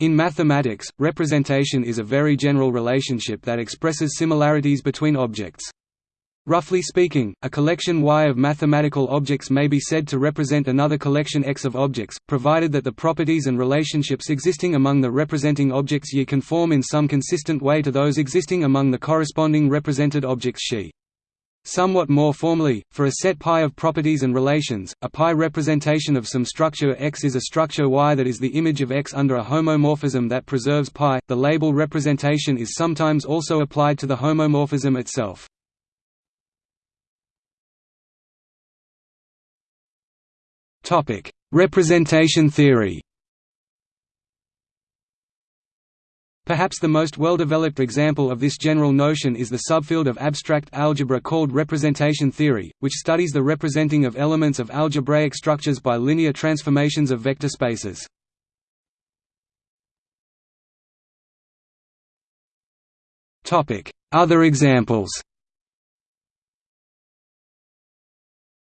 In mathematics, representation is a very general relationship that expresses similarities between objects. Roughly speaking, a collection Y of mathematical objects may be said to represent another collection X of objects, provided that the properties and relationships existing among the representing objects Y conform in some consistent way to those existing among the corresponding represented objects Xi. Somewhat more formally, for a set π of properties and relations, a representation of some structure X is a structure Y that is the image of X under a homomorphism that preserves pi. The label representation is sometimes also applied to the homomorphism itself. Topic: Representation theory. Perhaps the most well-developed example of this general notion is the subfield of abstract algebra called representation theory, which studies the representing of elements of algebraic structures by linear transformations of vector spaces. Other examples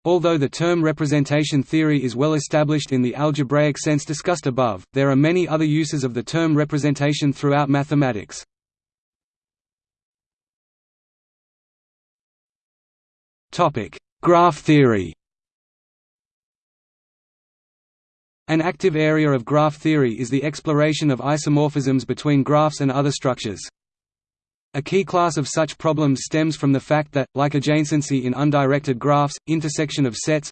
Although the term representation theory is well established in the algebraic sense discussed above, there are many other uses of the term representation throughout mathematics. Graph theory An active area of graph theory is the exploration of isomorphisms between graphs and other structures. A key class of such problems stems from the fact that, like adjacency in undirected graphs, intersection of sets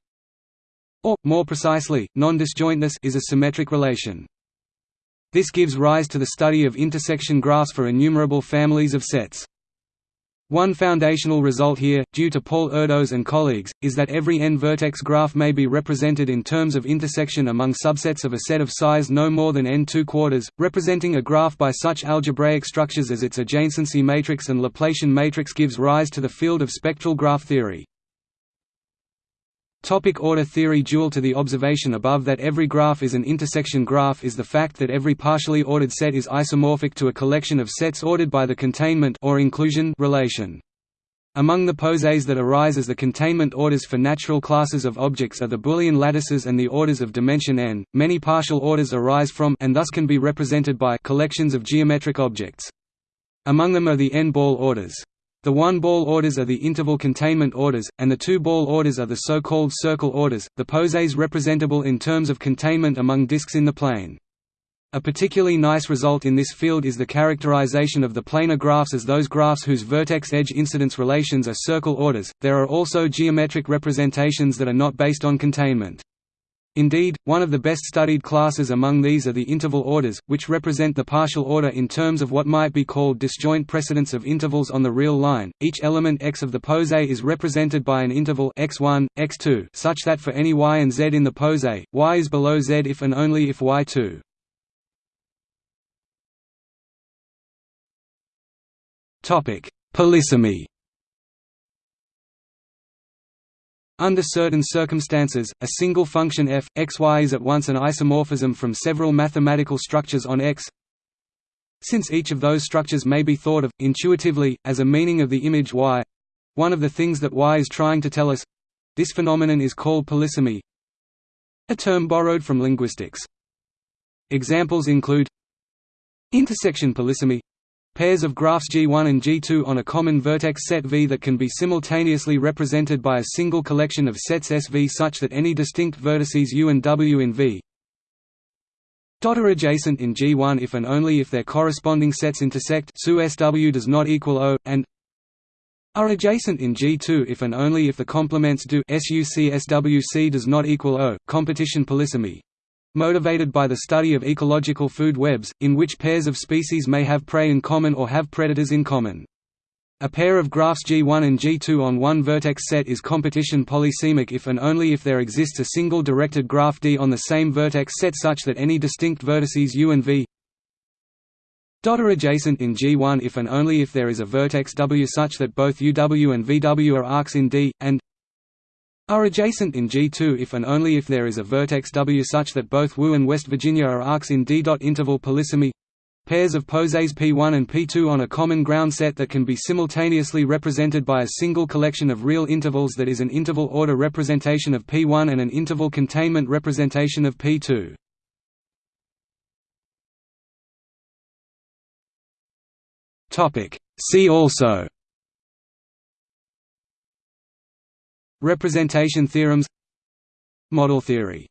or, more precisely, non-disjointness is a symmetric relation. This gives rise to the study of intersection graphs for innumerable families of sets. One foundational result here, due to Paul Erdos and colleagues, is that every n-vertex graph may be represented in terms of intersection among subsets of a set of size no more than n 2 quarters, representing a graph by such algebraic structures as its adjacency matrix and Laplacian matrix gives rise to the field of spectral graph theory. Topic order theory Dual to the observation above that every graph is an intersection graph is the fact that every partially ordered set is isomorphic to a collection of sets ordered by the containment or inclusion relation. Among the posets that arise as the containment orders for natural classes of objects are the Boolean lattices and the orders of dimension n. Many partial orders arise from and thus can be represented by collections of geometric objects. Among them are the n-ball orders. The one-ball orders are the interval containment orders, and the two-ball orders are the so-called circle orders, the posets representable in terms of containment among disks in the plane. A particularly nice result in this field is the characterization of the planar graphs as those graphs whose vertex-edge incidence relations are circle orders. There are also geometric representations that are not based on containment. Indeed, one of the best studied classes among these are the interval orders, which represent the partial order in terms of what might be called disjoint precedence of intervals on the real line. Each element x of the poset is represented by an interval x1, x2 such that for any y and z in the poset, y is below z if and only if y2. Topic: Polysemy Under certain circumstances, a single function f, x y is at once an isomorphism from several mathematical structures on X. Since each of those structures may be thought of, intuitively, as a meaning of the image y—one of the things that y is trying to tell us—this phenomenon is called polysemy a term borrowed from linguistics. Examples include intersection polysemy Pairs of graphs G1 and G2 on a common vertex set V that can be simultaneously represented by a single collection of sets SV such that any distinct vertices U and W in V are adjacent in G1 if and only if their corresponding sets intersect SU SW does not equal O, and are adjacent in G2 if and only if the complements do SUC SWC does not equal O. Competition polysemy motivated by the study of ecological food webs, in which pairs of species may have prey in common or have predators in common. A pair of graphs G1 and G2 on one vertex set is competition polysemic if and only if there exists a single directed graph D on the same vertex set such that any distinct vertices U and V are adjacent in G1 if and only if there is a vertex W such that both UW and VW are arcs in D, and are adjacent in G2 if and only if there is a vertex W such that both Wu and West Virginia are arcs in D. Interval polysemy pairs of posets P1 and P2 on a common ground set that can be simultaneously represented by a single collection of real intervals that is an interval order representation of P1 and an interval containment representation of P2. See also Representation theorems Model theory